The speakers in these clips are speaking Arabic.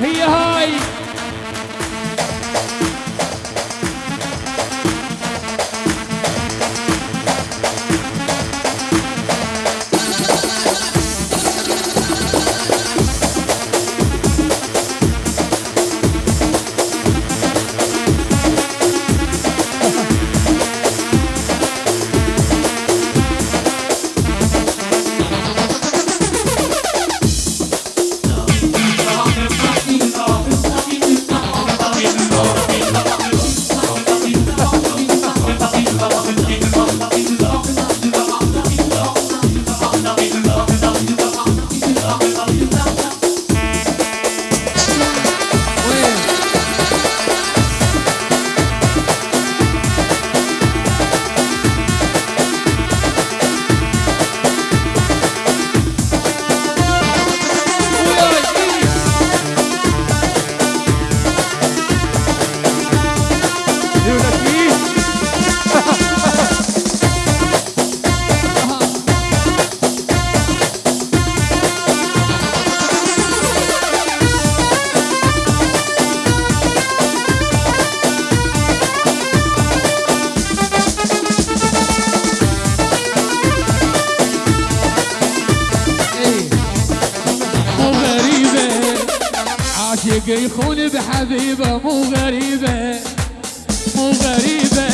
هي هاي. عاشق يخون بحبيبة مو غريبة مو غريبة.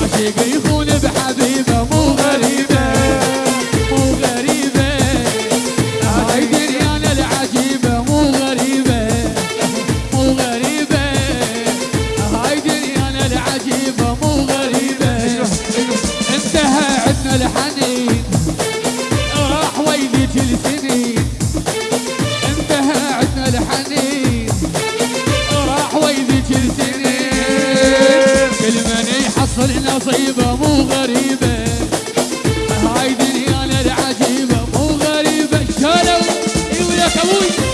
عاشق يخون بحبيبة مو غريبة. muito.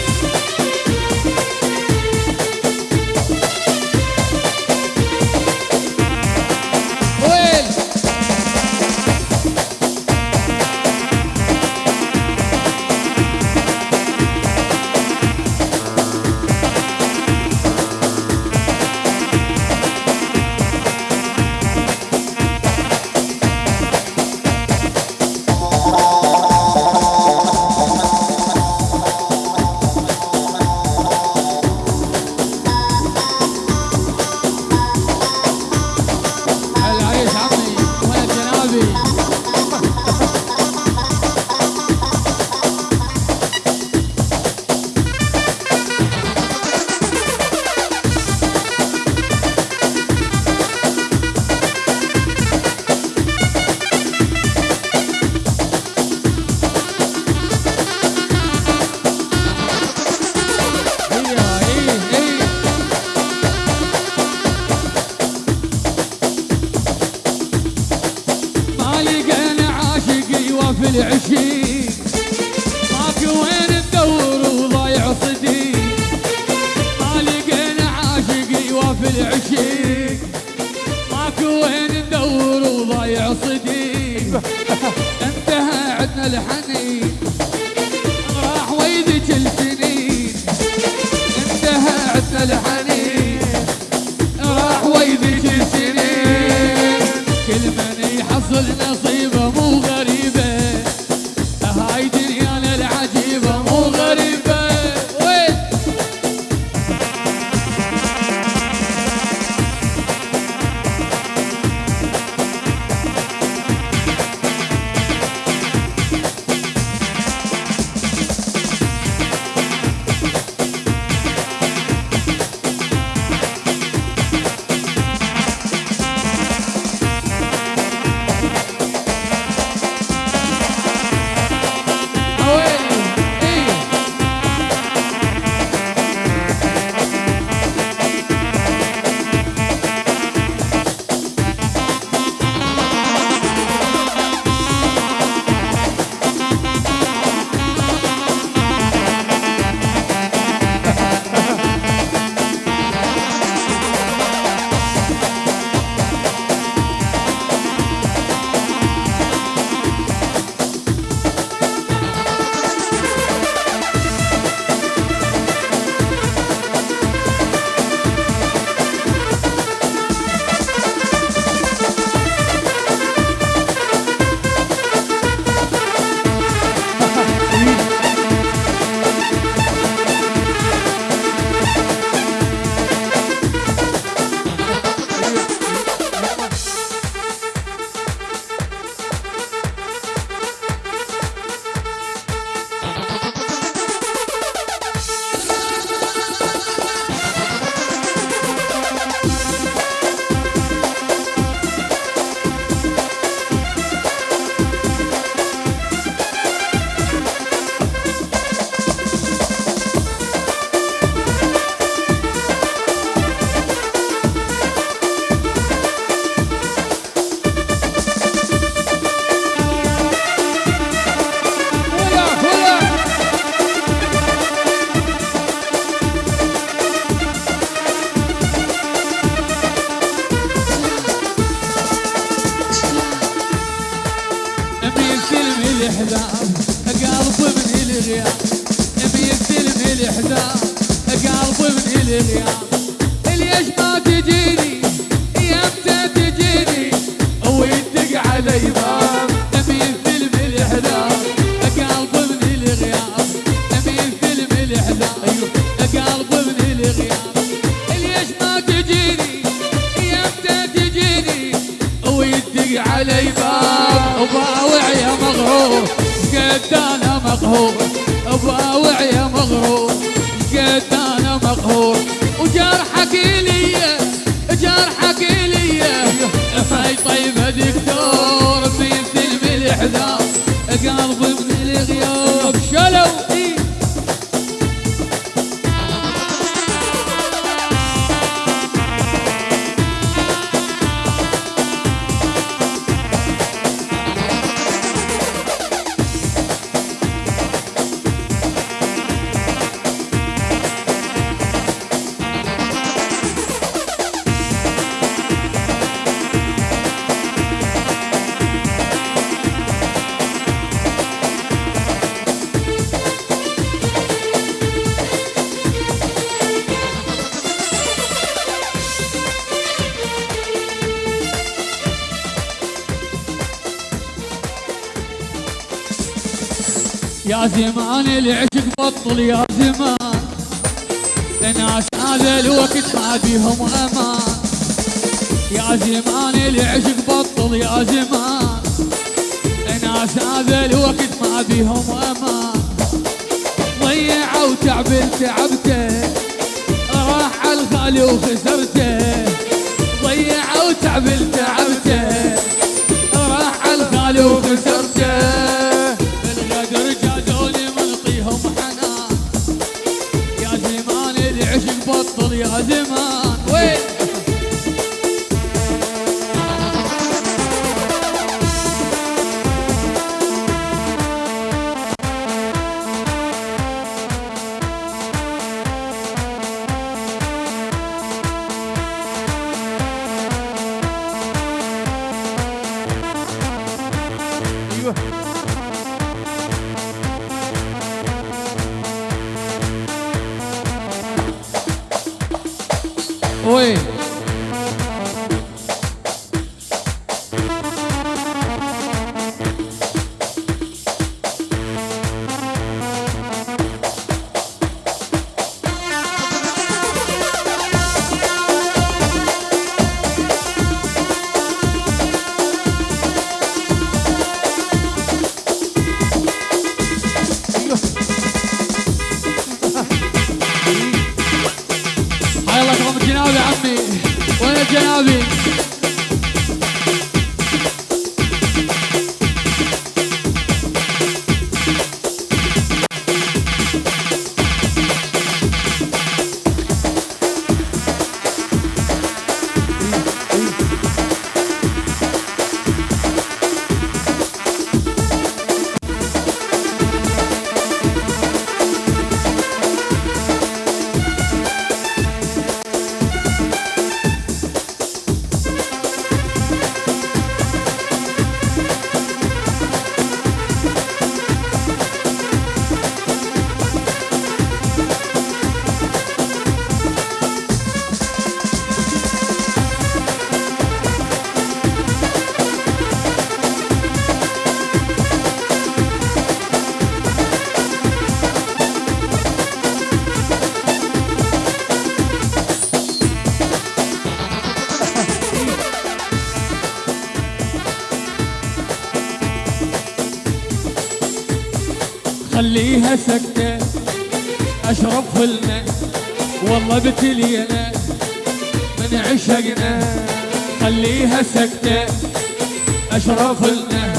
عاشق يوافي العشيق ماكو وين ندور وضايع صديق ما لقينا عاشق يوافي العشيق ماكو وين ندور وضايع صديق انتهى عدنا الحنين. راح ويدك السنين انتهى عدنا الحنين. راح ويدك السنين كل من يحصل علي باب. وباوع يا مغرور قد أنا مقهور يا زمان العشق بطل يا زمان. الناس هذا الوقت ما بيهم أمان. يا زمان العشق بطل يا زمان. الناس هذا الوقت ما بيهم أمان. ضيعوا تعب تعبته راح الغالي وخسرته. ضيعوا تعب تعبته راح الغالي وخسرته. بطل يا زمان وين؟ 会? خليها سكتة أشرب فلنا والله بتلينا من عشقنا. خليها سكتة أشرب فلنا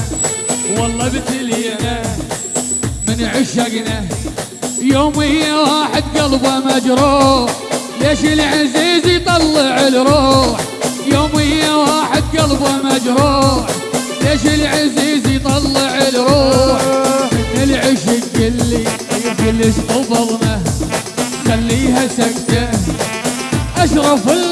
والله بتلينا من عشقنا. يومي واحد قلبه مجروح. ليش العزيز يطلع الروح؟ يومي واحد قلبه مجروح. ليش العزيز يطلع الروح؟ fue